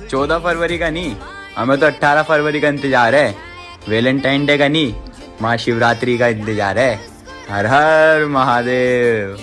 चौदह फरवरी का नहीं, हमें तो अट्ठारह फरवरी का इंतज़ार है। वेलेंटाइन डे का नहीं महाशिवरात्रि का इंतज़ार है। हर हर महादेव।